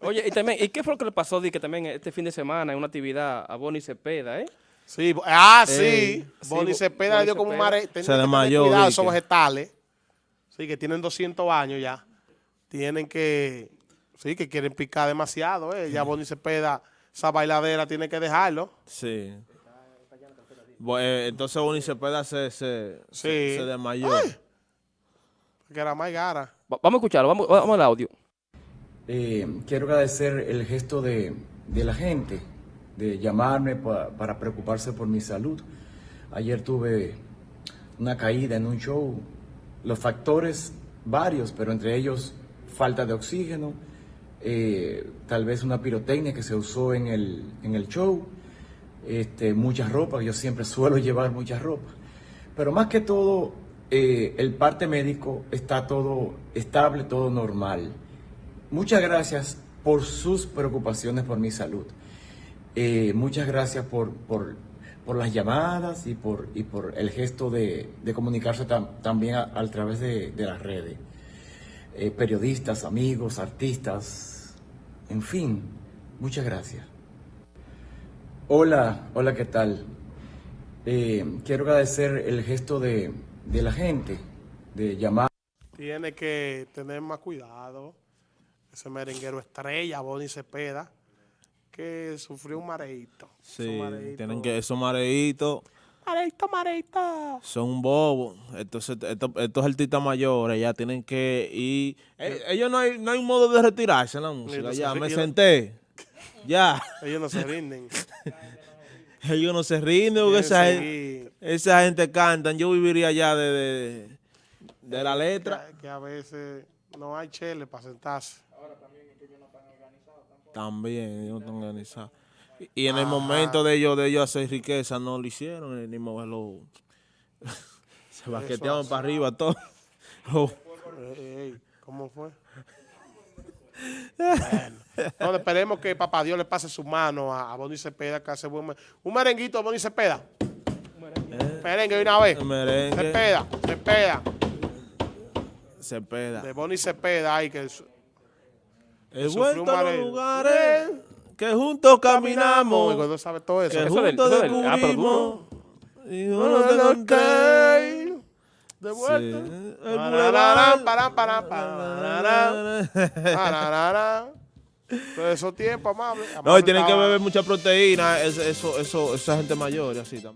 Oye, y también, ¿y qué fue lo que le pasó di, que también este fin de semana en una actividad a Bonnie Cepeda, eh? Sí, ah, Ey, sí. sí, Bonnie Bo- Cepeda le dio como un mare. Se desmayó, Cuidado, son vegetales. Sí, que tienen 200 años ya. Tienen que. Sí, que quieren picar demasiado, eh. Ya Bonnie Cepeda, esa bailadera, tiene que dejarlo. Sí. Bu- eh, entonces Bonnie Cepeda se, se, Sí. se, se desmayó. Que era más gara. Va- Vamos a escucharlo, vamos, vamos al audio. Eh, quiero agradecer el gesto de, la gente, de llamarme pa- para preocuparse por mi salud. Ayer tuve una caída en un show, los factores varios, pero entre ellos falta de oxígeno, eh, tal vez una pirotecnia que se usó en el, show, este, mucha ropa, yo siempre suelo llevar mucha ropa, pero más que todo, eh, el parte médico está todo estable, todo normal. Muchas gracias por sus preocupaciones por mi salud. Eh, muchas gracias por, por, por las llamadas y por, y por el gesto de, comunicarse tam- también a, través de, de las redes. Eh, periodistas, amigos, artistas, en fin, muchas gracias. Hola, hola, ¿qué tal? Eh, quiero agradecer el gesto de, de la gente, de llamar. Tiene que tener más cuidado. Ese merenguero estrella, Bonnie Cepeda, que sufrió un mareíto. Sí, mareíto. tienen que, esos mareitos Mareíto, mareíto. son bobos. Entonces, estos, estos artistas mayores ya tienen que ir. Eh, ellos no hay, no hay un modo de retirarse en la música. Ya, me no- senté. Ya. Ellos no se rinden. Ellos no se rinden porque esa, gen- seguir. esa gente cantan. Yo viviría ya de, de, de la letra. Que, que a veces no hay chele para sentarse. También, ellos están organizados. Y, en el momento de ellos, de ellos hacer riqueza, no lo hicieron, eh, ni moverlo. Se baqueteaban para arriba todo. Oh, ¿Cómo fue? bueno, no, esperemos que Papá Dios le pase su mano a, a Bonnie Cepeda, que hace buen... Un merenguito de Bonnie Cepeda. Merengue de una vez. merengue Cepeda, Cepeda. se peda. De Bonnie Cepeda, ay, que... He vuelto a los lugares que juntos Y caminamos, cuando sabe todo eso. que Eso del- juntos eso ah, descubrimos. Y No, uno no, conté. ok. De Sí, vuelta. Pararán. Todo eso tiempo, amable. No, y tienen que beber mucha proteína, eso, eso, eso, esa gente mayor y así también.